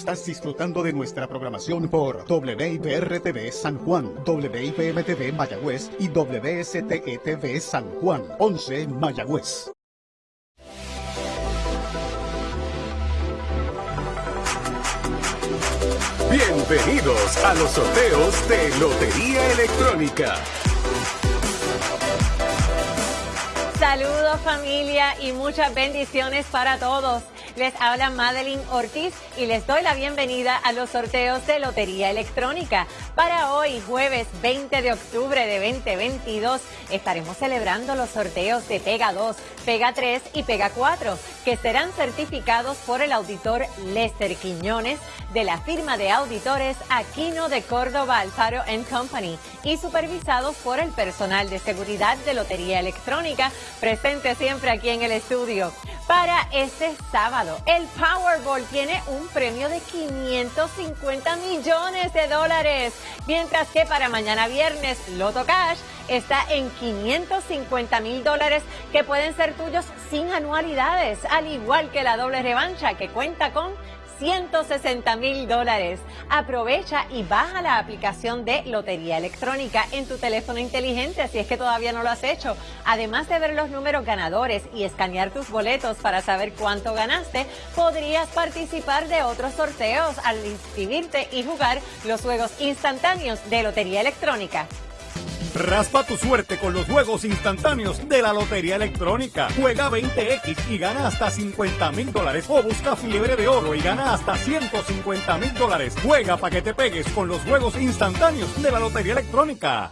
Estás disfrutando de nuestra programación por WIPR-TV San Juan, WIPM-TV Mayagüez y WSTE-TV San Juan, 11 Mayagüez. Bienvenidos a los sorteos de Lotería Electrónica. Saludos familia y muchas bendiciones para todos. Les habla Madeline Ortiz y les doy la bienvenida a los sorteos de Lotería Electrónica. Para hoy, jueves 20 de octubre de 2022, estaremos celebrando los sorteos de Pega 2, Pega 3 y Pega 4, que serán certificados por el auditor Lester Quiñones de la firma de auditores Aquino de Córdoba Alfaro Company y supervisados por el personal de seguridad de Lotería Electrónica, presente siempre aquí en el estudio. Para este sábado, el Powerball tiene un premio de 550 millones de dólares, mientras que para mañana viernes, Loto Cash está en 550 mil dólares que pueden ser tuyos sin anualidades, al igual que la doble revancha que cuenta con 160 mil dólares. Aprovecha y baja la aplicación de Lotería Electrónica en tu teléfono inteligente si es que todavía no lo has hecho. Además de ver los números ganadores y escanear tus boletos para saber cuánto ganaste, podrías participar de otros sorteos al inscribirte y jugar los juegos instantáneos de Lotería Electrónica. Raspa tu suerte con los juegos instantáneos de la Lotería Electrónica. Juega 20X y gana hasta 50 mil dólares. O busca fiebre de oro y gana hasta 150 mil dólares. Juega para que te pegues con los juegos instantáneos de la Lotería Electrónica.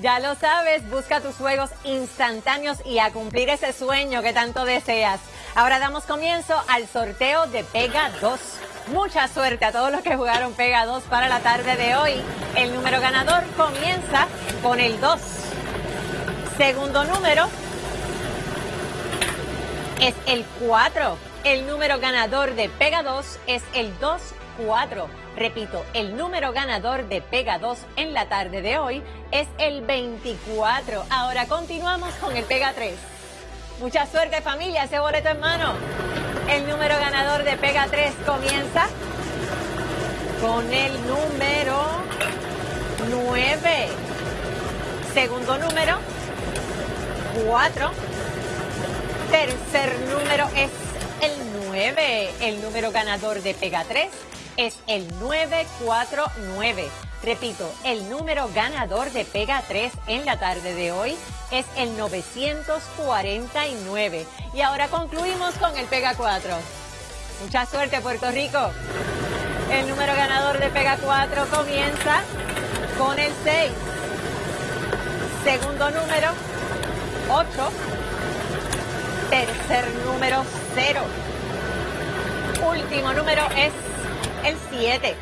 Ya lo sabes, busca tus juegos instantáneos y a cumplir ese sueño que tanto deseas. Ahora damos comienzo al sorteo de Pega 2. Mucha suerte a todos los que jugaron Pega 2 para la tarde de hoy. El número ganador comienza con el 2. Segundo número es el 4. El número ganador de Pega 2 es el 2-4. Repito, el número ganador de Pega 2 en la tarde de hoy es el 24. Ahora continuamos con el Pega 3. Mucha suerte familia, ese boleto en mano. El número ganador de Pega 3 comienza con el número 9. Segundo número, 4. Tercer número es el 9. El número ganador de Pega 3 es el 949. Repito, el número ganador de Pega 3 en la tarde de hoy es el 949. Y ahora concluimos con el Pega 4. Mucha suerte, Puerto Rico. El número ganador de Pega 4 comienza con el 6. Segundo número, 8. Tercer número, 0. Último número es el 7.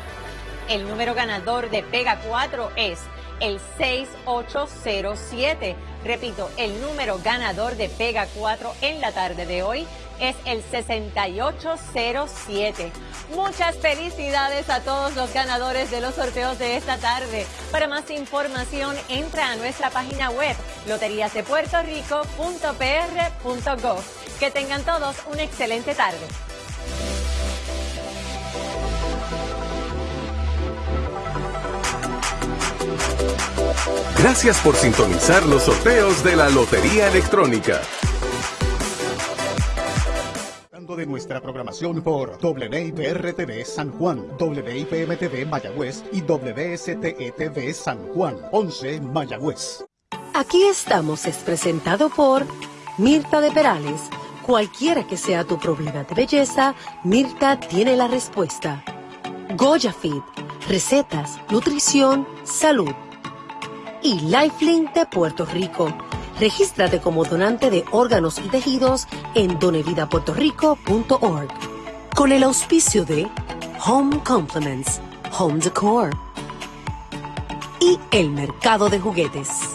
El número ganador de Pega 4 es el 6807. Repito, el número ganador de Pega 4 en la tarde de hoy es el 6807. Muchas felicidades a todos los ganadores de los sorteos de esta tarde. Para más información, entra a nuestra página web loteriasdepuertorico.pr.gov. Que tengan todos una excelente tarde. Gracias por sintonizar los sorteos de la Lotería Electrónica. de nuestra programación por WIPR-TV San Juan, WIPM-TV Mayagüez y WSTE-TV San Juan, 11 Mayagüez. Aquí estamos es presentado por Mirta de Perales. Cualquiera que sea tu problema de belleza, Mirta tiene la respuesta. Goya Fit, recetas, nutrición, salud y Lifelink de Puerto Rico. Regístrate como donante de órganos y tejidos en donevidapuertorico.org. Con el auspicio de Home Compliments, Home Decor y el mercado de juguetes.